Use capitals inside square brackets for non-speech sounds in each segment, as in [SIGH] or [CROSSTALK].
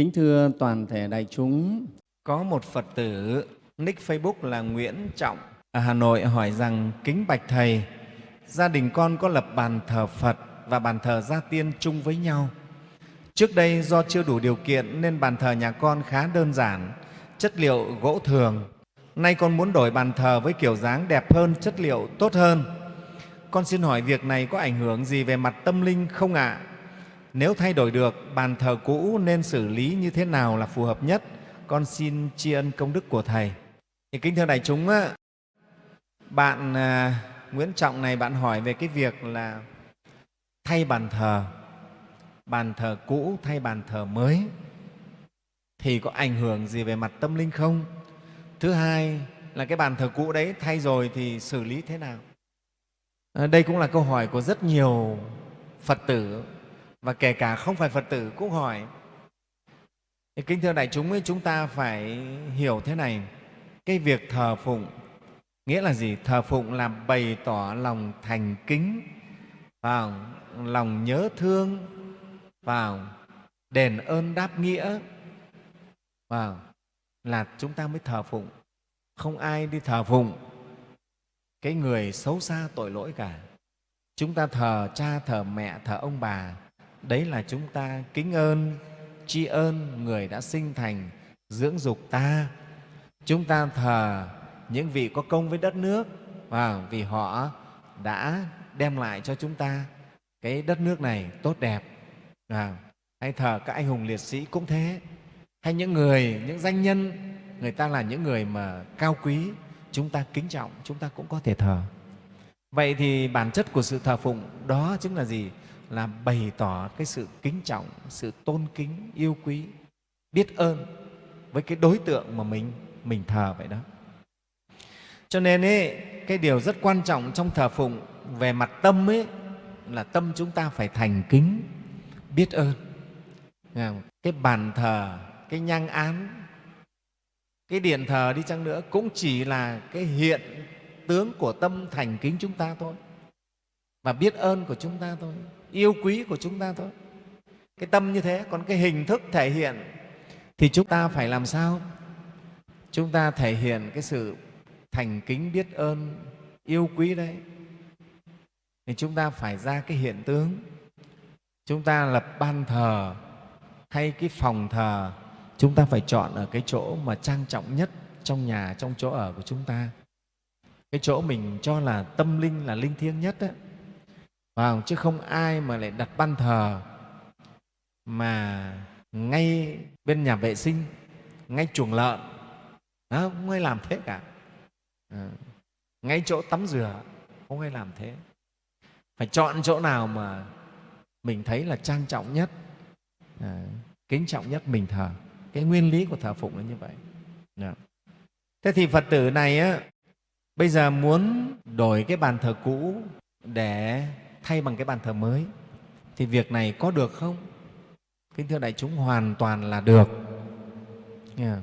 Kính thưa toàn thể đại chúng, Có một Phật tử nick Facebook là Nguyễn Trọng ở Hà Nội hỏi rằng kính bạch thầy, gia đình con có lập bàn thờ Phật và bàn thờ gia tiên chung với nhau. Trước đây do chưa đủ điều kiện nên bàn thờ nhà con khá đơn giản, chất liệu gỗ thường. Nay con muốn đổi bàn thờ với kiểu dáng đẹp hơn, chất liệu tốt hơn. Con xin hỏi việc này có ảnh hưởng gì về mặt tâm linh không ạ? Nếu thay đổi được, bàn thờ cũ nên xử lý như thế nào là phù hợp nhất? Con xin tri ân công đức của Thầy. Thì kính thưa đại chúng, á, bạn à, Nguyễn Trọng này bạn hỏi về cái việc là thay bàn thờ, bàn thờ cũ thay bàn thờ mới thì có ảnh hưởng gì về mặt tâm linh không? Thứ hai là cái bàn thờ cũ đấy thay rồi thì xử lý thế nào? À, đây cũng là câu hỏi của rất nhiều Phật tử và kể cả không phải Phật tử cũng hỏi. Thì kính thưa đại chúng ấy, chúng ta phải hiểu thế này, cái việc thờ phụng nghĩa là gì? Thờ phụng là bày tỏ lòng thành kính, vào lòng nhớ thương, vào đền ơn đáp nghĩa, vào là chúng ta mới thờ phụng. Không ai đi thờ phụng cái người xấu xa tội lỗi cả. Chúng ta thờ cha, thờ mẹ, thờ ông bà, đấy là chúng ta kính ơn, tri ơn người đã sinh thành, dưỡng dục ta. Chúng ta thờ những vị có công với đất nước và vì họ đã đem lại cho chúng ta cái đất nước này tốt đẹp. À, hay thờ các anh hùng liệt sĩ cũng thế. Hay những người, những danh nhân, người ta là những người mà cao quý, chúng ta kính trọng, chúng ta cũng có thể thờ. Vậy thì bản chất của sự thờ phụng đó chính là gì? Là bày tỏ cái sự kính trọng, sự tôn kính, yêu quý, biết ơn với cái đối tượng mà mình mình thờ vậy đó. Cho nên ấy, cái điều rất quan trọng trong thờ phụng về mặt tâm ấy là tâm chúng ta phải thành kính, biết ơn. Cái bàn thờ, cái nhang án, cái điện thờ đi chăng nữa cũng chỉ là cái hiện tướng của tâm thành kính chúng ta thôi và biết ơn của chúng ta thôi yêu quý của chúng ta thôi. Cái tâm như thế, còn cái hình thức thể hiện thì chúng ta phải làm sao? Chúng ta thể hiện cái sự thành kính biết ơn, yêu quý đấy. Thì chúng ta phải ra cái hiện tướng. Chúng ta lập ban thờ hay cái phòng thờ, chúng ta phải chọn ở cái chỗ mà trang trọng nhất trong nhà, trong chỗ ở của chúng ta. Cái chỗ mình cho là tâm linh là linh thiêng nhất đấy vào chứ không ai mà lại đặt ban thờ mà ngay bên nhà vệ sinh ngay chuồng lợn. Đó, không ai làm thế cả. À, ngay chỗ tắm rửa không ai làm thế. Phải chọn chỗ nào mà mình thấy là trang trọng nhất à, kính trọng nhất mình thờ. Cái nguyên lý của thờ phụng là như vậy. Dạ. Thế thì phật tử này á, bây giờ muốn đổi cái bàn thờ cũ để thay bằng cái bàn thờ mới. Thì việc này có được không? Kính thưa đại chúng, hoàn toàn là được. Yeah.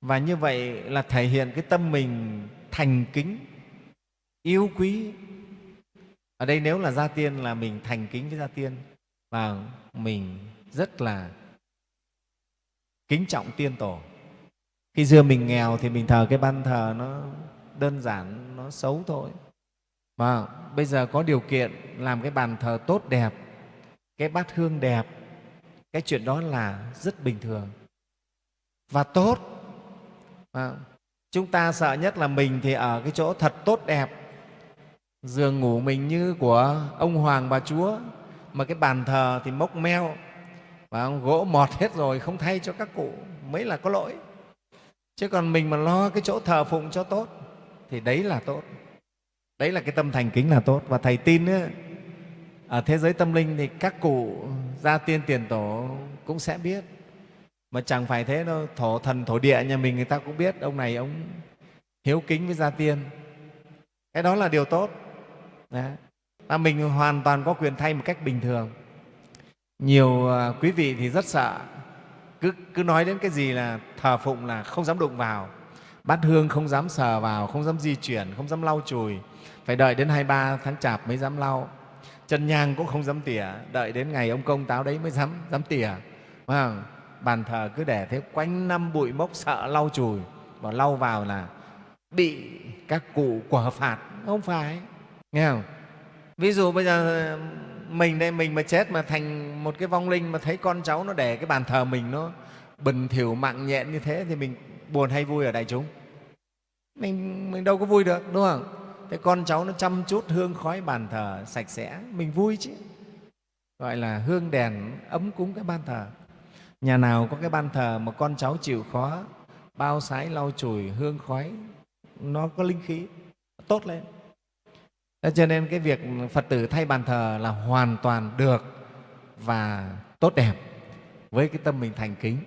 và như vậy là thể hiện cái tâm mình thành kính, yêu quý. Ở đây nếu là gia tiên là mình thành kính với gia tiên, và mình rất là kính trọng tiên tổ. Khi xưa mình nghèo thì mình thờ cái ban thờ nó đơn giản, nó xấu thôi và bây giờ có điều kiện làm cái bàn thờ tốt đẹp cái bát hương đẹp cái chuyện đó là rất bình thường và tốt. À, chúng ta sợ nhất là mình thì ở cái chỗ thật tốt đẹp. Giường ngủ mình như của ông hoàng bà chúa mà cái bàn thờ thì mốc meo và gỗ mọt hết rồi không thay cho các cụ mới là có lỗi. Chứ còn mình mà lo cái chỗ thờ phụng cho tốt thì đấy là tốt đấy là cái tâm thành kính là tốt. Và thầy tin ấy, ở thế giới tâm linh thì các cụ gia tiên tiền tổ cũng sẽ biết. Mà chẳng phải thế đâu thổ thần thổ địa nhà mình người ta cũng biết. Ông này ông hiếu kính với gia tiên. Cái đó là điều tốt. Đấy. và mình hoàn toàn có quyền thay một cách bình thường. Nhiều à, quý vị thì rất sợ. Cứ, cứ nói đến cái gì là thờ phụng là không dám đụng vào bát hương không dám sờ vào, không dám di chuyển, không dám lau chùi. Phải đợi đến hai ba tháng chạp mới dám lau. Chân nhang cũng không dám tỉa, đợi đến ngày ông công táo đấy mới dám dám tỉa. Phải bàn thờ cứ để thế, quanh năm bụi mốc sợ lau chùi. Và lau vào là bị các cụ quả phạt. Không phải. Nghe không? Ví dụ bây giờ mình đây, mình mà chết mà thành một cái vong linh mà thấy con cháu nó để cái bàn thờ mình nó bình thỉu mạng nhện như thế thì mình buồn hay vui ở đại chúng? Mình mình đâu có vui được, đúng không? Thế con cháu nó chăm chút hương khói bàn thờ sạch sẽ, mình vui chứ. Gọi là hương đèn ấm cúng cái ban thờ. Nhà nào có cái ban thờ mà con cháu chịu khó, bao sái lau chùi hương khói, nó có linh khí, tốt lên. Thế cho nên cái việc phật tử thay bàn thờ là hoàn toàn được và tốt đẹp với cái tâm mình thành kính.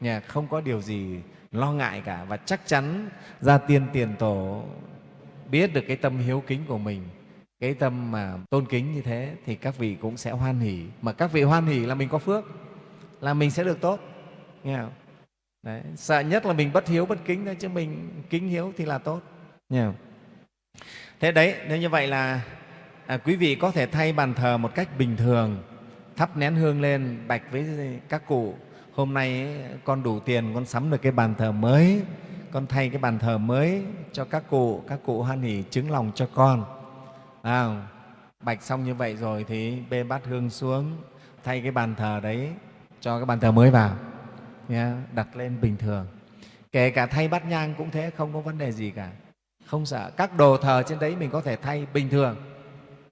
Nhà không có điều gì lo ngại cả và chắc chắn gia tiên tiền tổ biết được cái tâm hiếu kính của mình cái tâm mà tôn kính như thế thì các vị cũng sẽ hoan hỷ mà các vị hoan hỷ là mình có phước là mình sẽ được tốt nghe không? Đấy, sợ nhất là mình bất hiếu bất kính thôi chứ mình kính hiếu thì là tốt nghe không? thế đấy nếu như vậy là à, quý vị có thể thay bàn thờ một cách bình thường thắp nén hương lên bạch với các cụ hôm nay con đủ tiền con sắm được cái bàn thờ mới. Con thay cái bàn thờ mới cho các cụ các cụ hoan hỉ chứng lòng cho con. À, bạch xong như vậy rồi thì bê bát hương xuống thay cái bàn thờ đấy cho cái bàn thờ mới vào. Nhé, đặt lên bình thường. Kể cả thay bát nhang cũng thế không có vấn đề gì cả. Không sợ. Các đồ thờ trên đấy mình có thể thay bình thường.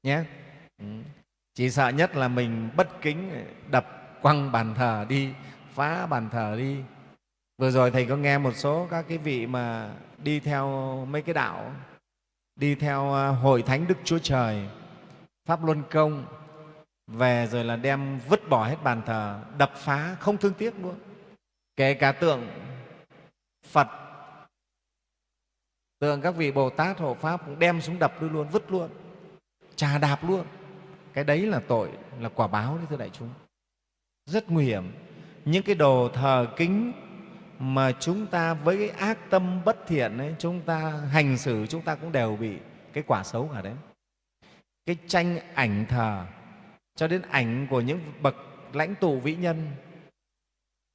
Nhé. Ừ. Chỉ sợ nhất là mình bất kính đập quăng bàn thờ đi phá bàn thờ đi. Vừa rồi thầy có nghe một số các cái vị mà đi theo mấy cái đạo, đi theo à, hội thánh đức chúa trời, pháp luân công, về rồi là đem vứt bỏ hết bàn thờ, đập phá, không thương tiếc luôn. Kể cả tượng phật, tượng các vị bồ tát hộ pháp cũng đem xuống đập đi luôn, vứt luôn, trà đạp luôn. Cái đấy là tội, là quả báo đấy, thưa đại chúng. Rất nguy hiểm những cái đồ thờ kính mà chúng ta với cái ác tâm bất thiện ấy, chúng ta hành xử chúng ta cũng đều bị cái quả xấu cả đấy. Cái tranh ảnh thờ cho đến ảnh của những bậc lãnh tụ vĩ nhân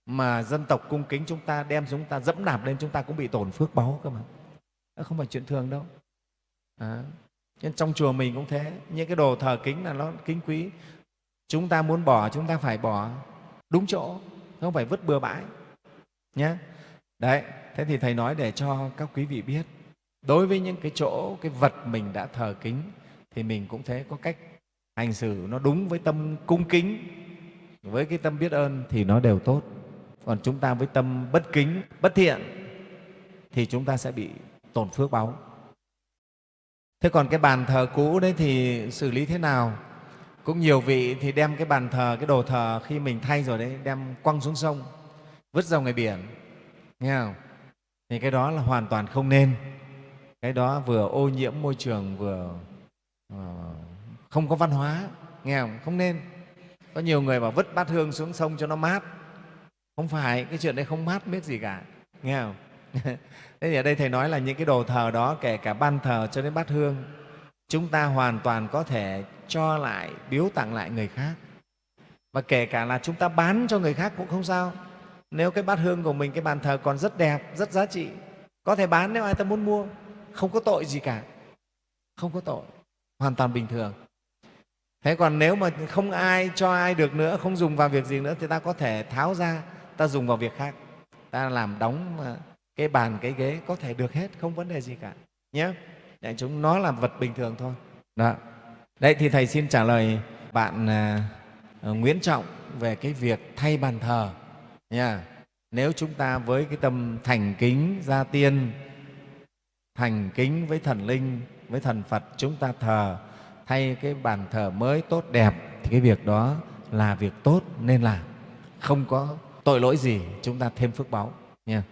mà dân tộc cung kính chúng ta đem chúng ta dẫm đạp lên chúng ta cũng bị tổn phước báu cơ mà. Đó không phải chuyện thường đâu. À, nên trong chùa mình cũng thế. Những cái đồ thờ kính là nó kính quý. Chúng ta muốn bỏ chúng ta phải bỏ. Đúng chỗ không phải vứt bừa bãi nhé đấy, thế thì thầy nói để cho các quý vị biết, đối với những cái chỗ, cái vật mình đã thờ kính, thì mình cũng thế, có cách hành xử nó đúng với tâm cung kính. Với cái tâm biết ơn thì nó đều tốt. Còn chúng ta với tâm bất kính, bất thiện thì chúng ta sẽ bị tổn phước báo thế còn cái bàn thờ cũ đấy thì xử lý thế nào? Cũng nhiều vị thì đem cái bàn thờ cái đồ thờ khi mình thay rồi đấy đem quăng xuống sông vứt ra ngoài biển. Nghe không? Thì cái đó là hoàn toàn không nên. Cái đó vừa ô nhiễm môi trường vừa uh, không có văn hóa. Nghe không? Không nên. Có nhiều người bảo vứt bát hương xuống sông cho nó mát. Không phải cái chuyện đấy không mát biết gì cả. Nghe không? [LAUGHS] Thế thì ở đây thầy nói là những cái đồ thờ đó kể cả ban thờ cho đến bát hương chúng ta hoàn toàn có thể cho lại, biếu tặng lại người khác. Và kể cả là chúng ta bán cho người khác cũng không sao. Nếu cái bát hương của mình, cái bàn thờ còn rất đẹp, rất giá trị, có thể bán nếu ai ta muốn mua, không có tội gì cả. Không có tội, hoàn toàn bình thường. Thế còn nếu mà không ai cho ai được nữa, không dùng vào việc gì nữa, thì ta có thể tháo ra, ta dùng vào việc khác. Ta làm đóng ờ, cái bàn, cái ghế có thể được hết, không vấn đề gì cả. Nhé để chúng nó là vật bình thường thôi. Đó. Đấy thì thầy xin trả lời bạn à, Nguyễn Trọng về cái việc thay bàn thờ. Nha. Nếu chúng ta với cái tâm thành kính gia tiên thành kính với thần linh với thần phật chúng ta thờ thay cái bàn thờ mới tốt đẹp thì cái việc đó là việc tốt nên làm. Không có tội lỗi gì chúng ta thêm phước báu nha